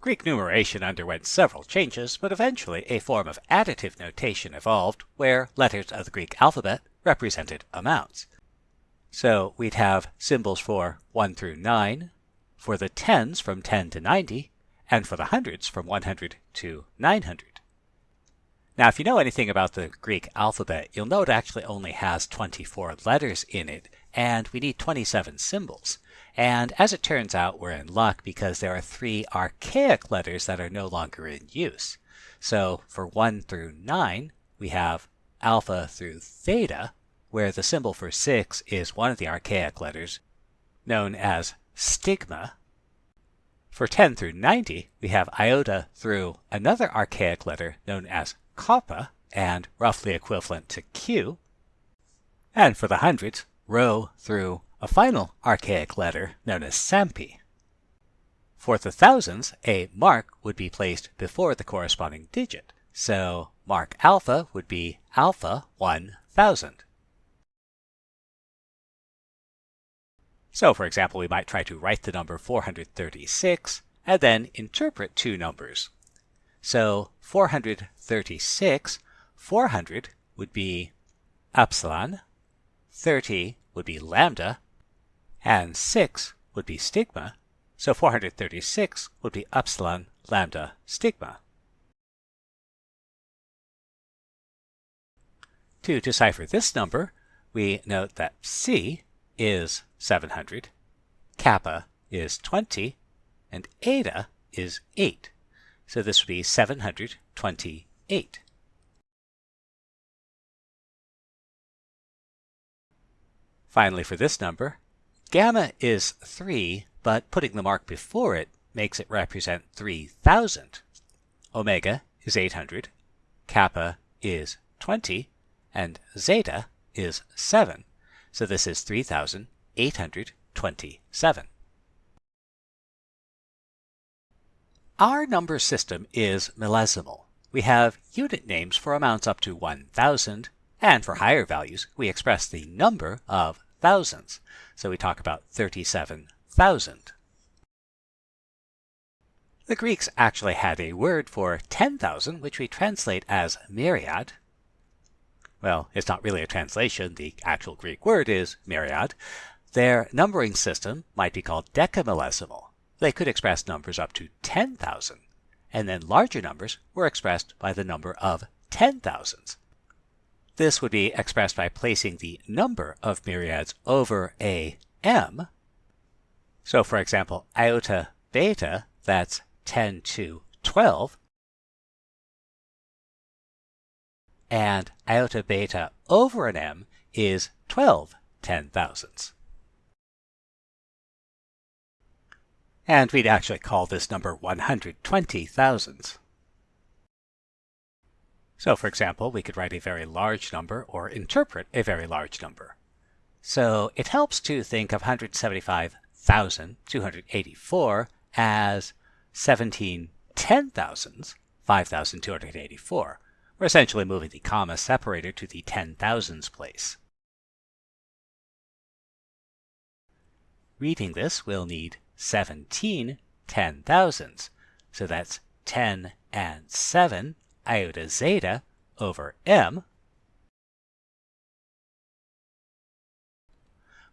Greek numeration underwent several changes, but eventually a form of additive notation evolved where letters of the Greek alphabet represented amounts. So we'd have symbols for 1 through 9, for the tens from 10 to 90, and for the hundreds from 100 to 900. Now, if you know anything about the Greek alphabet, you'll know it actually only has 24 letters in it, and we need 27 symbols. And as it turns out, we're in luck because there are three archaic letters that are no longer in use. So for 1 through 9, we have alpha through theta, where the symbol for 6 is one of the archaic letters, known as stigma. For 10 through 90, we have iota through another archaic letter known as koppa, and roughly equivalent to q. And for the hundreds, rho through a final archaic letter known as sampi. For the thousands, a mark would be placed before the corresponding digit. So mark alpha would be alpha 1000. So for example, we might try to write the number 436 and then interpret two numbers. So 436, 400 would be upsilon, 30 would be lambda, and 6 would be stigma. So 436 would be upsilon lambda stigma. To decipher this number, we note that psi is 700, kappa is 20, and eta is 8. So this would be 728. Finally, for this number, gamma is 3, but putting the mark before it makes it represent 3000. Omega is 800, kappa is 20, and zeta is 7. So this is 3827. Our number system is millesimal. We have unit names for amounts up to 1000, and for higher values, we express the number of thousands. So we talk about 37,000. The Greeks actually had a word for 10,000, which we translate as myriad, well, it's not really a translation. The actual Greek word is myriad. Their numbering system might be called decamillesimal. They could express numbers up to 10,000, and then larger numbers were expressed by the number of 10,000s. This would be expressed by placing the number of myriads over a m. So for example, iota beta, that's 10 to 12, and iota beta over an m is 12 ten thousandths. And we'd actually call this number 120 thousandths. So for example, we could write a very large number or interpret a very large number. So it helps to think of 175,284 as 17 ten thousandths, 5,284, we're essentially moving the comma separator to the ten thousands place. Reading this, we'll need 17 ten thousandths. So that's 10 and 7 iota zeta over m.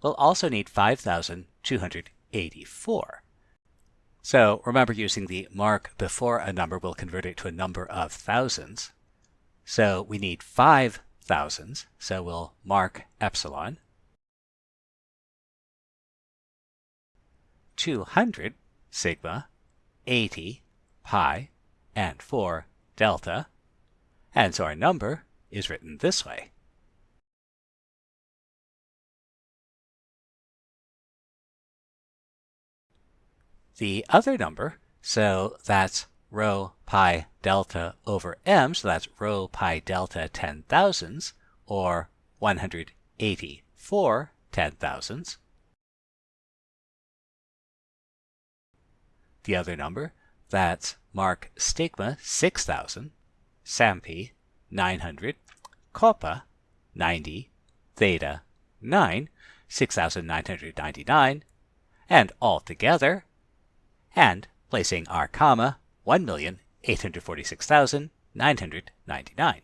We'll also need 5,284. So remember using the mark before a number will convert it to a number of thousands. So we need five thousands, so we'll mark epsilon. 200 sigma, 80 pi, and 4 delta. And so our number is written this way. The other number, so that's rho pi delta over m, so that's rho pi delta 10 thousandths, or 184 ten thousandths. The other number, that's mark stigma 6000, sampi 900, koppa 90, theta 9, 6999, and altogether, and placing our comma 1,846,999.